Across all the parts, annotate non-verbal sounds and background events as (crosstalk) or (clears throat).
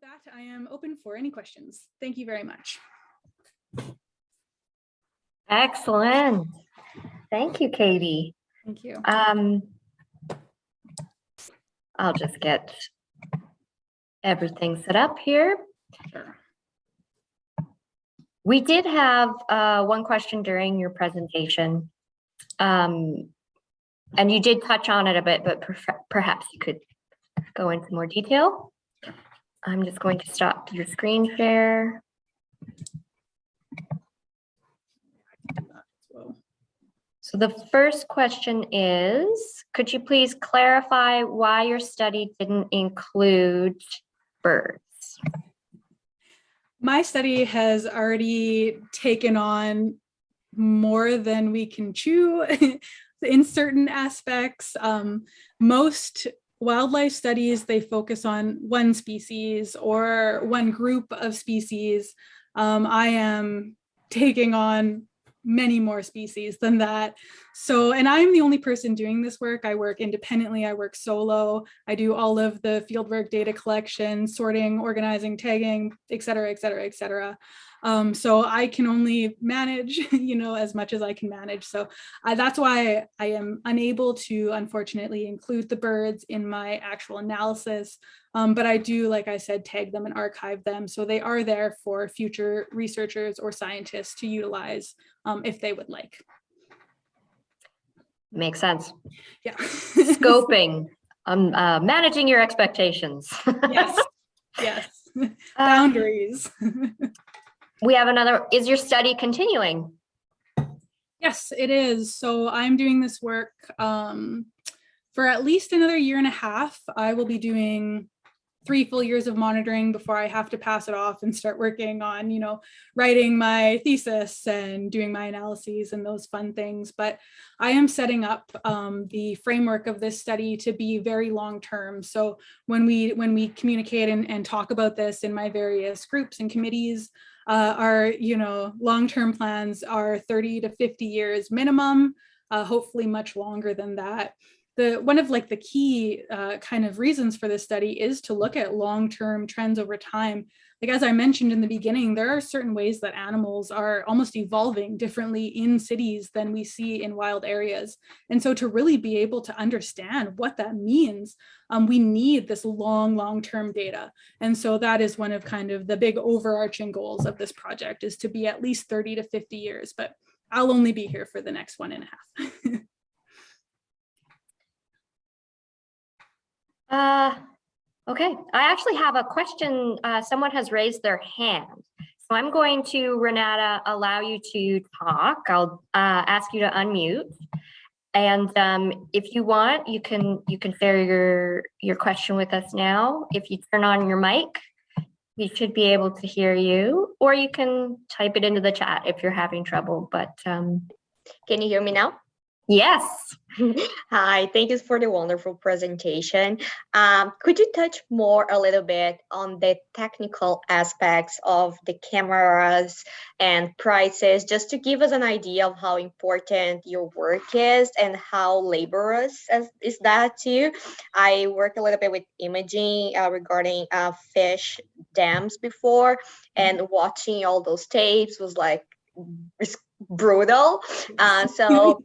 with that, I am open for any questions. Thank you very much. Excellent. Thank you, Katie. Thank you. Um, I'll just get everything set up here. Sure. We did have uh, one question during your presentation. Um, and you did touch on it a bit, but perhaps you could go into more detail. I'm just going to stop your screen share. So, the first question is, could you please clarify why your study didn't include birds? My study has already taken on more than we can chew (laughs) in certain aspects. Um, most wildlife studies, they focus on one species or one group of species. Um, I am taking on many more species than that. So, and I'm the only person doing this work. I work independently, I work solo. I do all of the fieldwork data collection, sorting, organizing, tagging, et cetera, et cetera, et cetera. Um, so I can only manage, (laughs) you know, as much as I can manage. So uh, that's why I am unable to, unfortunately, include the birds in my actual analysis. Um, but I do, like I said, tag them and archive them. So they are there for future researchers or scientists to utilize um, if they would like. Makes sense. Yeah. (laughs) Scoping, um, uh, managing your expectations. (laughs) yes. Yes. Um, Boundaries. We have another, is your study continuing? Yes, it is. So I'm doing this work um, for at least another year and a half. I will be doing three full years of monitoring before I have to pass it off and start working on, you know, writing my thesis and doing my analyses and those fun things. But I am setting up um, the framework of this study to be very long term. So when we when we communicate and, and talk about this in my various groups and committees, uh, our, you know, long-term plans are 30 to 50 years minimum, uh, hopefully much longer than that. The, one of like the key uh, kind of reasons for this study is to look at long-term trends over time. Like as I mentioned in the beginning, there are certain ways that animals are almost evolving differently in cities than we see in wild areas. And so to really be able to understand what that means, um, we need this long, long-term data. And so that is one of kind of the big overarching goals of this project is to be at least 30 to 50 years, but I'll only be here for the next one and a half. (laughs) Uh, okay, I actually have a question. Uh, someone has raised their hand. So I'm going to, Renata, allow you to talk. I'll uh, ask you to unmute. And um, if you want, you can you can share your your question with us now. If you turn on your mic, we should be able to hear you, or you can type it into the chat if you're having trouble. But um, Can you hear me now? Yes, (laughs) Hi, thank you for the wonderful presentation. Um, could you touch more a little bit on the technical aspects of the cameras and prices, just to give us an idea of how important your work is and how laborious is that too? I work a little bit with imaging uh, regarding uh, fish dams before, and watching all those tapes was like brutal. Uh, (laughs) so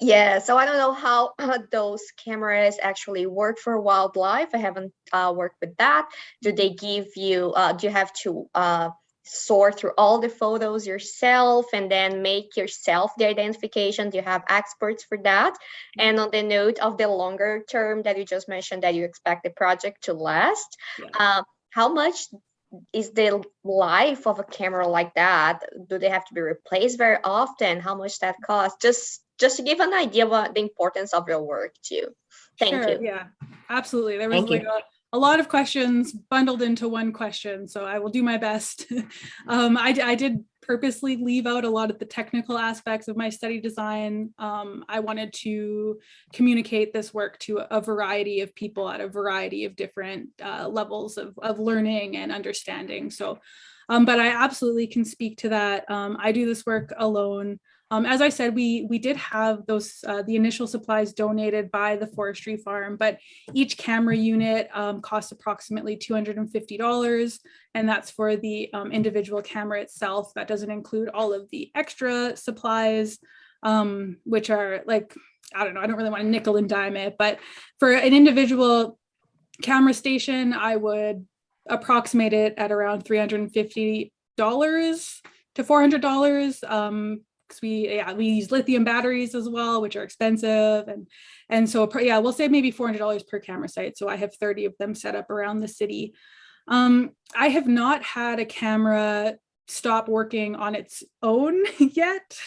yeah, so I don't know how (clears throat) those cameras actually work for wildlife. I haven't uh, worked with that. Do they give you, uh, do you have to uh, sort through all the photos yourself and then make yourself the identification? Do you have experts for that? And on the note of the longer term that you just mentioned that you expect the project to last, Yeah. uh, how much is the life of a camera like that? Do they have to be replaced very often? How much that costs? Just just to give an idea about the importance of your work too. Thank Sure, you. Yeah, absolutely. There was Thank you. like a, a lot of questions bundled into one question, so I will do my best. (laughs) um, I, d- I did purposely leave out a lot of the technical aspects of my study design. Um, I wanted to communicate this work to a variety of people at a variety of different uh, levels of, of learning and understanding. So, um, but I absolutely can speak to that. Um, I do this work alone. Um, as I said, we we did have those uh, the initial supplies donated by the forestry farm, but each camera unit um, costs approximately $250, and that's for the um, individual camera itself. That doesn't include all of the extra supplies, um, which are like, I don't know, I don't really want to nickel and dime it, but for an individual camera station, I would approximate it at around $350 to $400. Because we yeah we use lithium batteries as well which are expensive and and so yeah we'll say maybe $400 per camera site so i have 30 of them set up around the city. Um i have not had a camera stop working on its own (laughs) yet.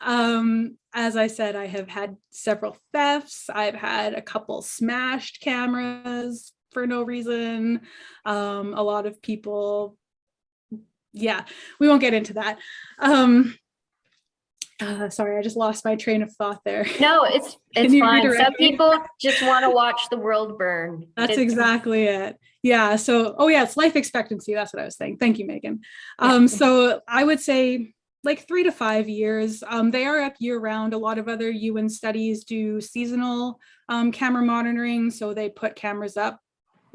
Um as i said i have had several thefts i've had a couple smashed cameras for no reason. Um a lot of people yeah we won't get into that. Um uh, sorry, I just lost my train of thought there. No, it's, (laughs) it's fine. Some people just want to watch the world burn. That's It's- exactly it. Yeah. So, oh yeah, it's life expectancy. That's what I was saying. Thank you, Megan. Um, so I would say like three to five years. Um, they are up year round. A lot of other UWIN studies do seasonal um, camera monitoring. So they put cameras up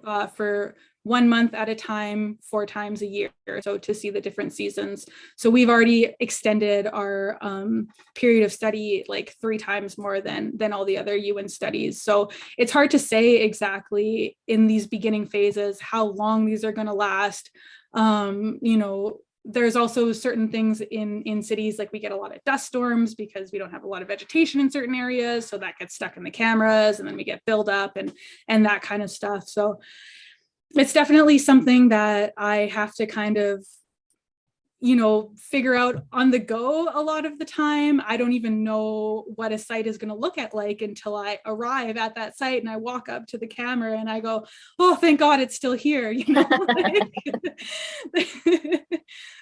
uh, for one month at a time, four times a year. So to see the different seasons. So we've already extended our um, period of study like three times more than than all the other UWIN studies. So it's hard to say exactly in these beginning phases how long these are going to last. Um, you know, there's also certain things in in cities like we get a lot of dust storms because we don't have a lot of vegetation in certain areas so that gets stuck in the cameras and then we get buildup and and that kind of stuff so it's definitely something that i have to kind of you know figure out on the go a lot of the time i don't even know what a site is going to look at like until i arrive at that site and i walk up to the camera and i go oh thank god it's still here (laughs) you know (laughs)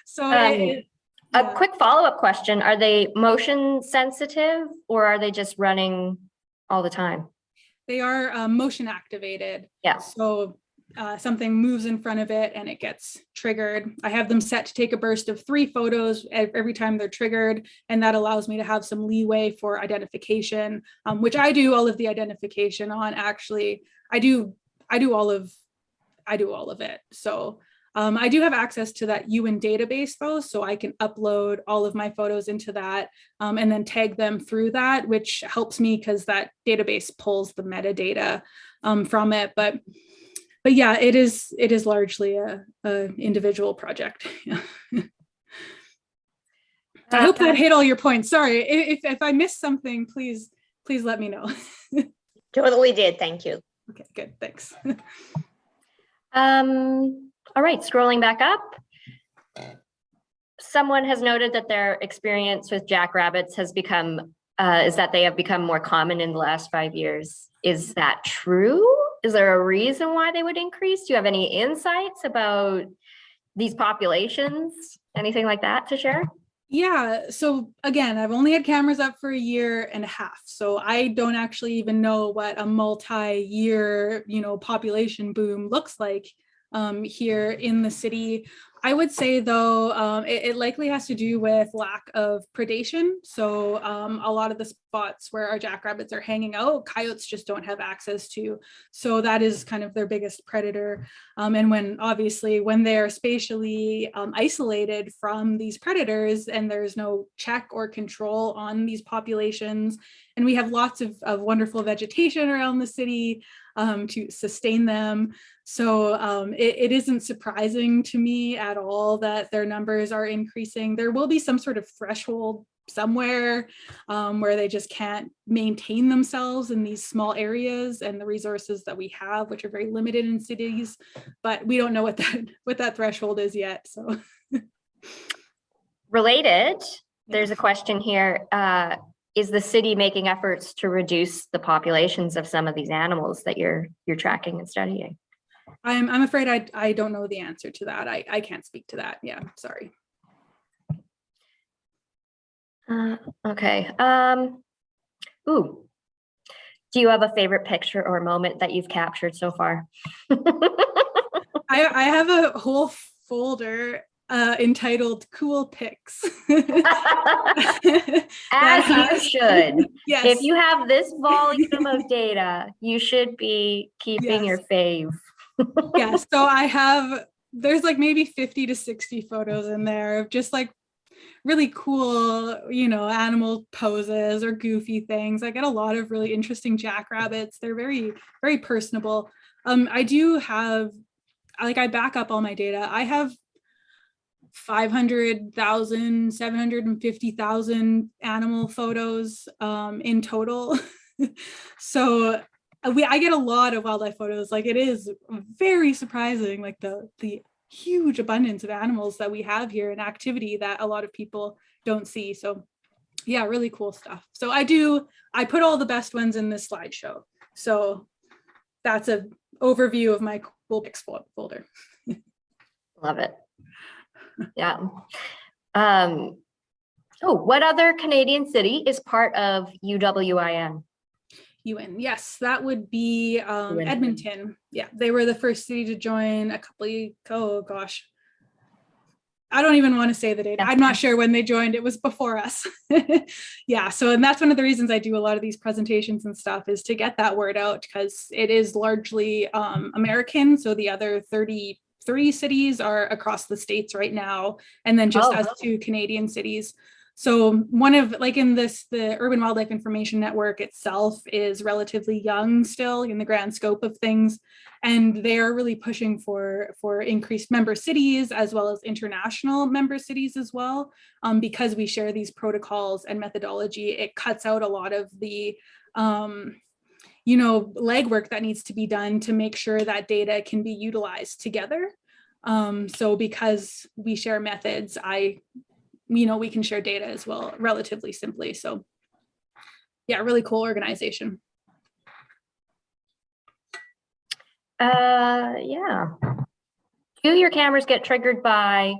so Um, it- A quick follow-up question. Are they motion sensitive or are they just running all the time? they are uh, motion activated Yeah. so uh, something moves in front of it and it gets triggered. I have them set to take a burst of three photos every time they're triggered, and that allows me to have some leeway for identification, um, which I do all of the identification on. Actually, I do I do all of I do all of it. So um, I do have access to that UWIN database though, so I can upload all of my photos into that um, and then tag them through that, which helps me because that database pulls the metadata um, from it. But but yeah, it is it is largely a, a individual project. Yeah. (laughs) I hope that hit all your points. Sorry if if I missed something, please please let me know. (laughs) Totally did. Thank you. okay, good, thanks. (laughs) Um, all right, scrolling back up. Someone has noted that their experience with jackrabbits has become, uh, is that they have become more common in the last five years. Is that true? Is there a reason why they would increase? Do you have any insights about these populations? Anything like that to share? Yeah, so again, I've only had cameras up for a year and a half, so I don't actually even know what a multi-year, you know, population boom looks like um, here in the city. I would say though, um, it, it likely has to do with lack of predation. So um, a lot of the spots where our jackrabbits are hanging out, coyotes just don't have access to. So that is kind of their biggest predator. Um, and when obviously when they're spatially um, isolated from these predators and there's no check or control on these populations, and we have lots of, of wonderful vegetation around the city um, to sustain them. So um, it, it isn't surprising to me at all that their numbers are increasing. There will be some sort of threshold somewhere um, where they just can't maintain themselves in these small areas and the resources that we have, which are very limited in cities, but we don't know what that (laughs) what that threshold is yet. So (laughs) Related, there's a question here. Uh, is the city making efforts to reduce the populations of some of these animals that you're, you're tracking and studying? I'm I'm afraid I I don't know the answer to that. I I can't speak to that. Yeah, sorry. Uh, okay, um, ooh. Do you have a favorite picture or moment that you've captured so far? (laughs) I I have a whole folder uh, entitled Cool Pics. (laughs) As you should. (laughs) Yes. If you have this volume of data, you should be keeping your fave. yeah, (laughs) so I have, there's like maybe 50 to 60 photos in there of just like really cool, you know, animal poses or goofy things. I get a lot of really interesting jackrabbits. They're very, very personable. Um, I do have, like I back up all my data. I have 500,000, 750,000 animal photos um, in total. (laughs) so uh, we I get a lot of wildlife photos. Like it is very surprising, like the the huge abundance of animals that we have here and activity that a lot of people don't see. So yeah, really cool stuff. So I do, I put all the best ones in this slideshow. So that's a overview of my cool pics folder. (laughs) Love it. Yeah. Um, oh, what other Canadian city is part of UWIN? UN, yes, that would be um, Edmonton. Yeah, they were the first city to join a couple of, oh gosh. I don't even want to say the date. I'm not sure when they joined. It was before us. (laughs) yeah, so and that's one of the reasons I do a lot of these presentations and stuff is to get that word out because it is largely um, American. So the other 33 cities are across the states right now, and then just Oh, us two Canadian cities. So one of like in this, the Urban Wildlife Information Network itself is relatively young still in the grand scope of things. And they're really pushing for, for increased member cities as well as international member cities as well. Um, because we share these protocols and methodology, it cuts out a lot of the um, you know, legwork that needs to be done to make sure that data can be utilized together. Um, so because we share methods, I you know, we can share data as well relatively simply. So yeah, really cool organization. Uh, yeah. Do your cameras get triggered by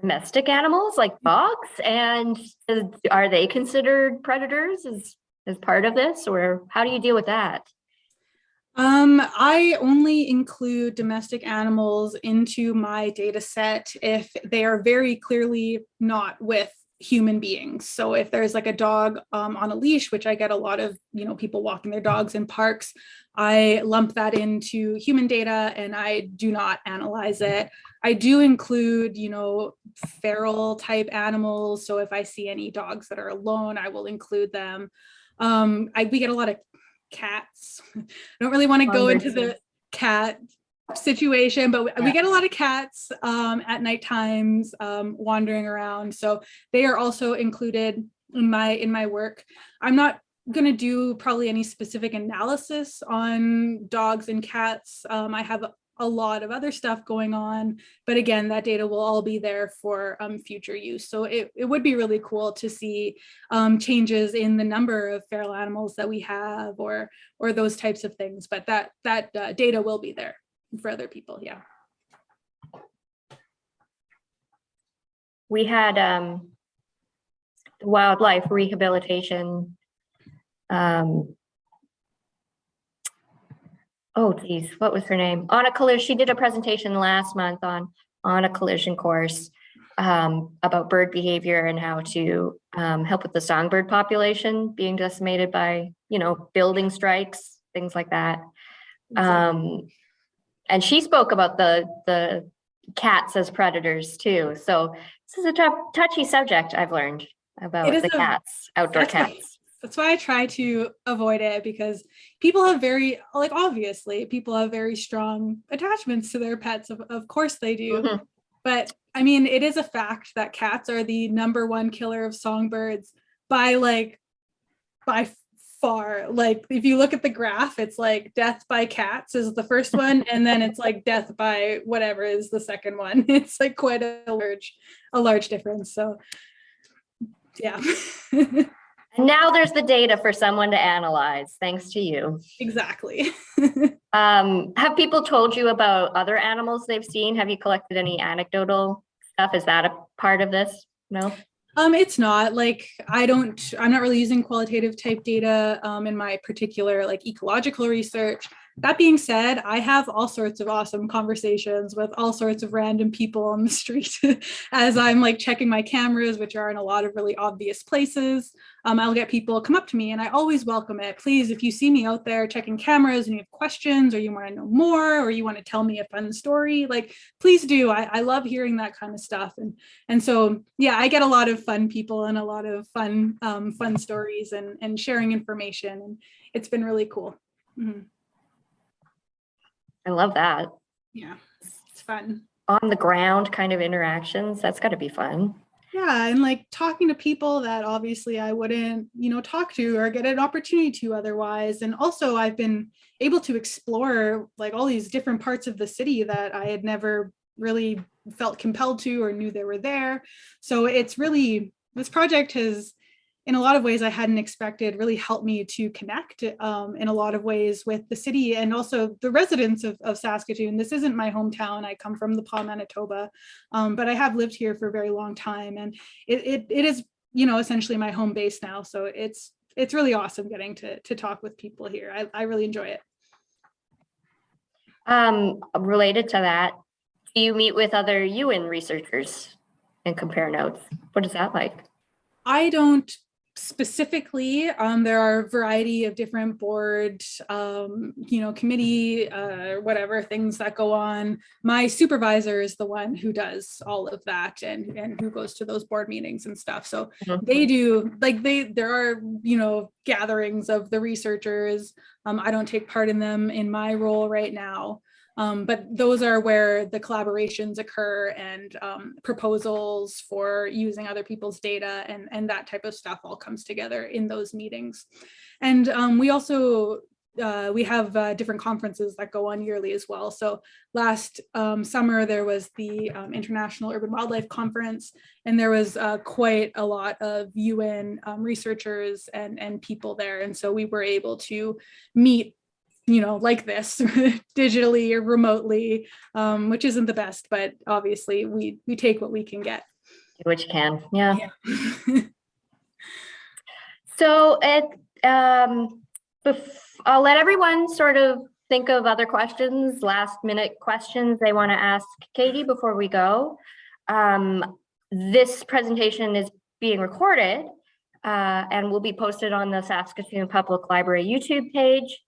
domestic animals like dogs? And uh, are they considered predators as, as part of this? Or how do you deal with that? Um, I only include domestic animals into my data set if they are very clearly not with human beings. So if there's like a dog um, on a leash, which I get a lot of, you know, people walking their dogs in parks, I lump that into human data and I do not analyze it. I do include, you know, feral type animals. So if I see any dogs that are alone, I will include them. Um, I, we get a lot of cats. I don't really want to go into the cat situation, but we, we get a lot of cats um, at night times um, wandering around. So they are also included in my in my work. I'm not going to do probably any specific analysis on dogs and cats. Um, I have a lot of other stuff going on, but again, that data will all be there for um, future use. So it, it would be really cool to see um, changes in the number of feral animals that we have or or those types of things. But that that uh, data will be there for other people. Yeah. We had um, wildlife rehabilitation. Um, oh, geez, what was her name? On a collision. She did a presentation last month on on a collision course um, about bird behavior and how to um, help with the songbird population being decimated by, you know, building strikes, things like that. Um, and she spoke about the the cats as predators too. So this is a touchy subject I've learned about the cats, outdoor cats. That's why I try to avoid it because people have very, like, obviously, people have very strong attachments to their pets. Of, of course they do. Mhm. But I mean, it is a fact that cats are the number one killer of songbirds by like, by far. Like, if you look at the graph, it's like death by cats is the first (laughs) one, and then it's like death by whatever is the second one. (laughs) It's like quite a large, a large difference. So, yeah, (laughs) And now there's the data for someone to analyze, thanks to you. exactly. (laughs) Um, have people told you about other animals they've seen? Have you collected any anecdotal stuff? Is that a part of this? No? Um, it's not like I don't, I'm not really using qualitative type data um, in my particular like ecological research. That being said, I have all sorts of awesome conversations with all sorts of random people on the (laughs) street as I'm like checking my cameras, which are in a lot of really obvious places. Um, I'll get people come up to me and I always welcome it. Please, if you see me out there checking cameras and you have questions or you want to know more or you want to tell me a fun story, like please do. I, I love hearing that kind of stuff. And, and so, yeah, I get a lot of fun people and a lot of fun, um, fun stories and, and sharing information. And it's been really cool. Mhm. I love that. Yeah, it's fun. On the ground kind of interactions. That's got to be fun. Yeah, and like talking to people that obviously I wouldn't, you know, talk to or get an opportunity to otherwise. And also I've been able to explore like all these different parts of the city that I had never really felt compelled to or knew they were there. So it's really, this project has, in a lot of ways I hadn't expected, really helped me to connect um, in a lot of ways with the city and also the residents of, of Saskatoon. This isn't my hometown. I come from the Pas, Manitoba, um, but I have lived here for a very long time. And it, it, it is, you know, essentially my home base now. So it's, it's really awesome getting to, to talk with people here. I, I really enjoy it. Um, related to that, do you meet with other UWIN researchers and compare notes? What is that like? I don't specifically, um, there are a variety of different board, um, you know, committee, uh, whatever things that go on. My supervisor is the one who does all of that and, and who goes to those board meetings and stuff. So Mhm. they do, like they, there are, you know, gatherings of the researchers. Um, I don't take part in them in my role right now. Um, but those are where the collaborations occur and um, proposals for using other people's data and, and that type of stuff all comes together in those meetings. And um, we also, uh, we have uh, different conferences that go on yearly as well. So last um, summer, there was the um, International Urban Wildlife Conference, and there was uh, quite a lot of UWIN um, researchers and, and people there. And so we were able to meet you know, like this (laughs) digitally or remotely, um, which isn't the best, but obviously we we take what we can get. You can, yeah. Yeah. (laughs) So it, um, I'll let everyone sort of think of other questions, last minute questions they want to ask Katie before we go. Um, this presentation is being recorded uh, and will be posted on the Saskatoon Public Library YouTube page.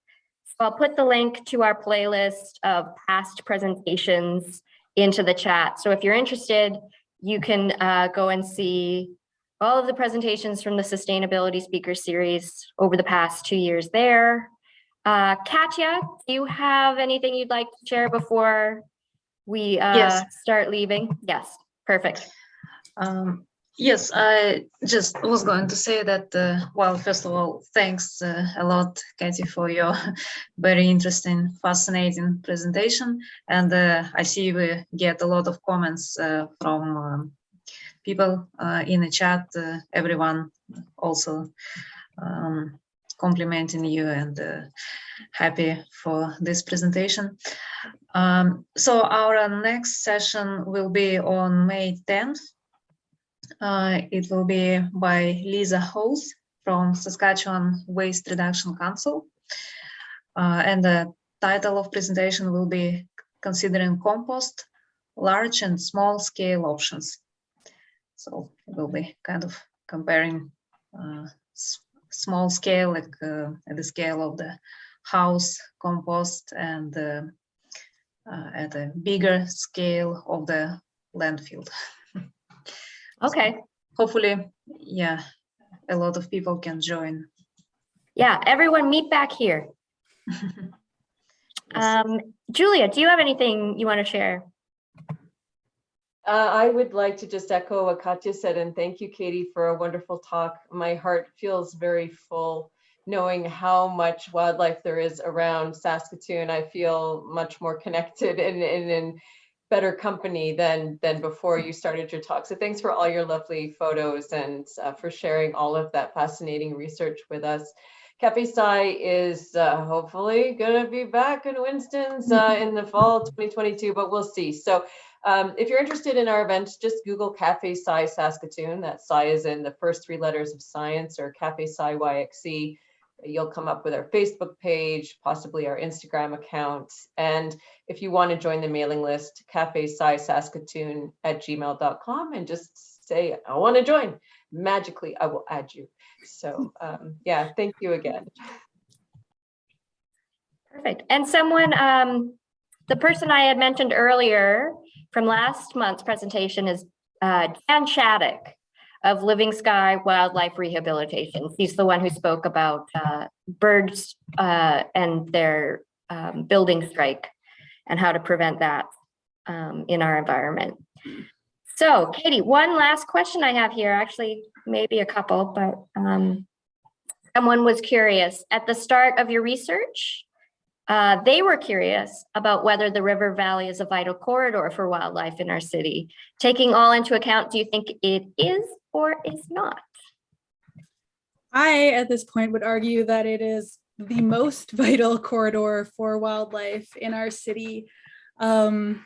So I'll put the link to our playlist of past presentations into the chat. So if you're interested, you can uh, go and see all of the presentations from the Sustainability Speaker Series over the past two years there. Uh, Katya, do you have anything you'd like to share before we uh, Yes. start leaving? Yes, perfect. Um, yes, I just was going to say that, uh, well, first of all, thanks uh, a lot, Katie, for your (laughs) very interesting, fascinating presentation. And uh, I see we get a lot of comments uh, from um, people uh, in the chat, uh, everyone also um, complimenting you and happy for this presentation. Um, so our next session will be on May 10th. Uh, it will be by Lisa Hose from Saskatchewan Waste Reduction Council. Uh, and the title of presentation will be Considering Compost, Large and Small Scale Options. So it will be kind of comparing uh, small scale, like uh, at the scale of the house compost and uh, at a bigger scale of the landfill. (laughs) Okay, Hopefully, yeah, a lot of people can join. yeah, everyone meet back here. (laughs) Um, Julia, do you have anything you want to share? Uh, I would like to just echo what Katya said and thank you, Katie, for a wonderful talk. My heart feels very full knowing how much wildlife there is around Saskatoon. I feel much more connected and, (laughs) and in better company than than before you started your talk. So thanks for all your lovely photos and uh, for sharing all of that fascinating research with us. Cafe Sci is uh, hopefully going to be back in Winston's uh, (laughs) in the fall 2022, but we'll see. So um, if you're interested in our event, just Google Cafe Sci Saskatoon. That Sci is in the first three letters of science or Cafe Sci YXE. You'll come up with our Facebook page, possibly our Instagram account. And if you want to join the mailing list, cafe saskatoon at gmail.com and just say, I want to join. Magically, I will add you. So um, yeah, thank you again. Perfect. And someone, um, the person I had mentioned earlier from last month's presentation is uh, Dan Shadick of Living Sky Wildlife Rehabilitation. He's the one who spoke about uh, birds uh, and their um, building strike and how to prevent that um, in our environment. So Katie, one last question I have here, actually, maybe a couple, but um, someone was curious. At the start of your research, uh, they were curious about whether the river valley is a vital corridor for wildlife in our city. Taking all into account, do you think it is or is not? I, at this point, would argue that it is the most (laughs) vital corridor for wildlife in our city. Um,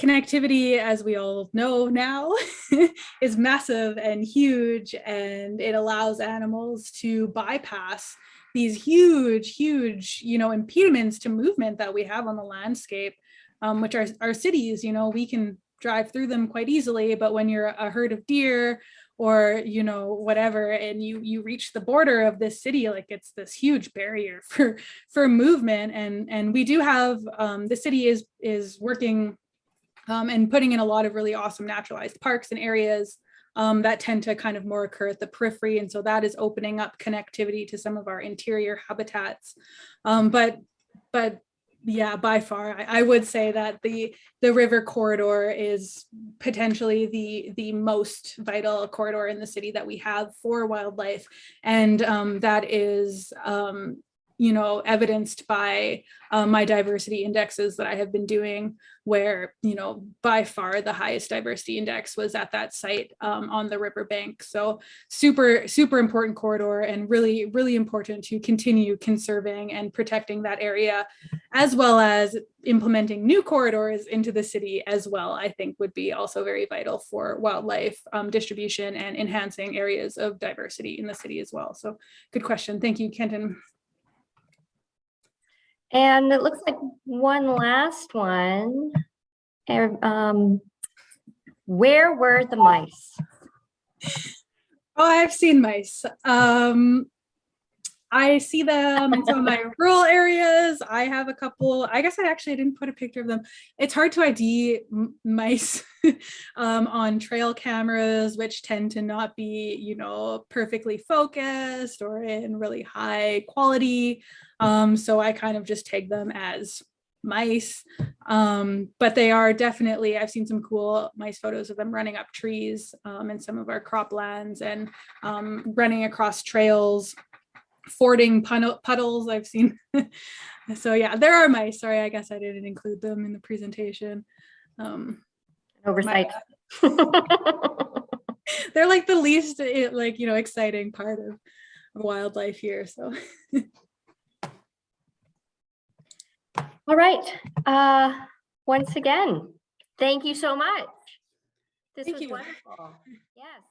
connectivity, as we all know now, (laughs) is massive and huge, and it allows animals to bypass these huge, huge, you know, impediments to movement that we have on the landscape, um, which are our cities, you know, we can drive through them quite easily, but when you're a herd of deer or, you know, whatever, and you you reach the border of this city, like it's this huge barrier (laughs) for for movement. And and we do have um, the city is is working um, and putting in a lot of really awesome naturalized parks and areas um, that tend to kind of more occur at the periphery. And so that is opening up connectivity to some of our interior habitats. Um, but, but yeah, by far, I, I would say that the the river corridor is potentially the the most vital corridor in the city that we have for wildlife, and um, that is um, you know evidenced by um, my diversity indexes that I have been doing, where you know by far the highest diversity index was at that site um, on the riverbank. So super super important corridor and really really important to continue conserving and protecting that area as well as implementing new corridors into the city as well, I think would be also very vital for wildlife um, distribution and enhancing areas of diversity in the city as well. So good question. Thank you, Kenton. And it looks like one last one. Um, where were the mice? Oh, I've seen mice. Um, I see them in some of my (laughs) rural areas. I have a couple, I guess I actually didn't put a picture of them. It's hard to ID mice (laughs) um, on trail cameras, which tend to not be, you know, perfectly focused or in really high quality. Um, so I kind of just tag them as mice. Um, but they are definitely, I've seen some cool mice photos of them running up trees um, in some of our croplands and um, running across trails fording puddles I've seen. (laughs) so yeah, there are mice. Sorry, I guess I didn't include them in the presentation. Um, Oversight. (laughs) they're like the least eh, like, you know, exciting part of wildlife here. So (laughs) All right. Uh, once again, thank you so much. This Thank was you. wonderful. Yes.